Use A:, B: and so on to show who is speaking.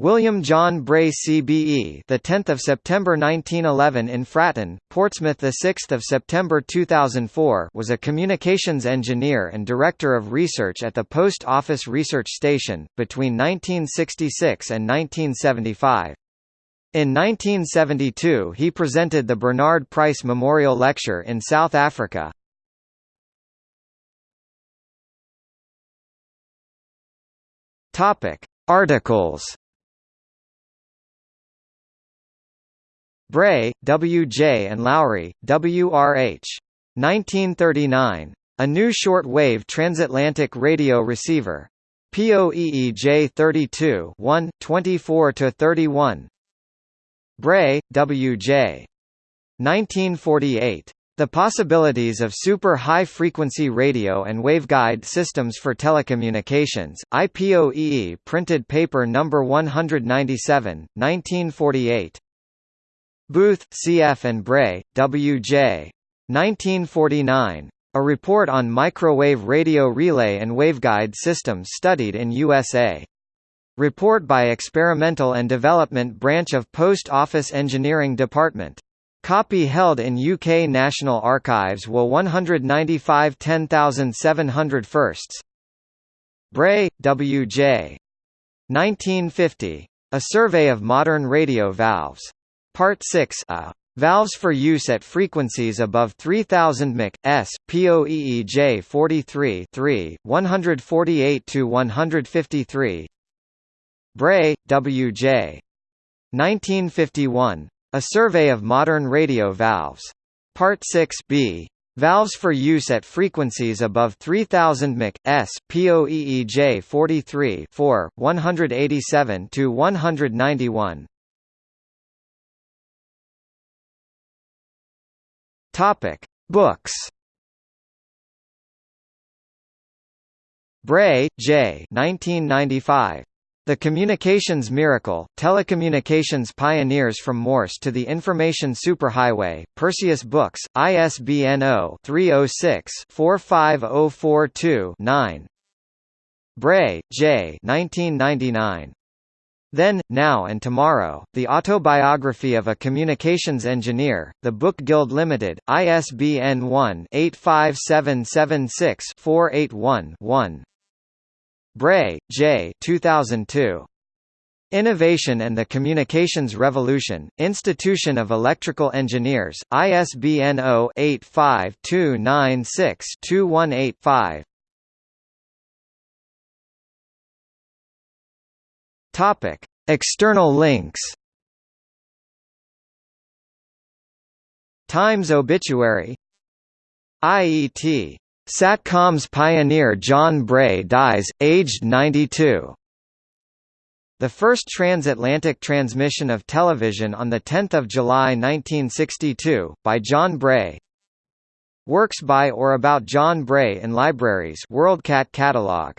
A: William John Bray CBE, the 10th of September 1911 in Fratton, Portsmouth, the 6th of September 2004, was a communications engineer and director of research at the Post Office Research Station between 1966 and 1975. In 1972, he presented the Bernard Price Memorial Lecture in South Africa. Topic: Articles Bray, W. J. and Lowry, W. R. H. 1939. A new short-wave transatlantic radio receiver. POEEJ 32 1, 24–31 Bray, W. J. 1948. The possibilities of super high-frequency radio and waveguide systems for telecommunications, IPOEE printed paper No. 197, 1948. Booth, C.F. and Bray, W.J. 1949. A report on microwave radio relay and waveguide systems studied in USA. Report by Experimental and Development Branch of Post Office Engineering Department. Copy held in UK National Archives WA 195 10701 Bray, W.J. 1950. A Survey of Modern Radio Valves. Part 6 a. Valves for use at frequencies above 3000 Mc. S. POEEJ 43 3, 148–153 Bray, W. J. 1951. A Survey of Modern Radio Valves. Part 6 b. Valves for use at frequencies above 3000 Mc. S. POEEJ 43 4, 187–191 Topic: Books. Bray, J. 1995. The Communications Miracle, Telecommunications Pioneers from Morse to the Information Superhighway, Perseus Books, ISBN 0-306-45042-9 Bray, J. 1999. Then, Now and Tomorrow, The Autobiography of a Communications Engineer, The Book Guild Limited, ISBN 1-85776-481-1 Bray, J. 2002. Innovation and the Communications Revolution, Institution of Electrical Engineers, ISBN 0-85296-2185 Topic: External links. Times obituary. IET. Satcoms pioneer John Bray dies, aged 92. The first transatlantic transmission of television on 10 July 1962, by John Bray Works by or about John Bray in libraries WorldCat catalog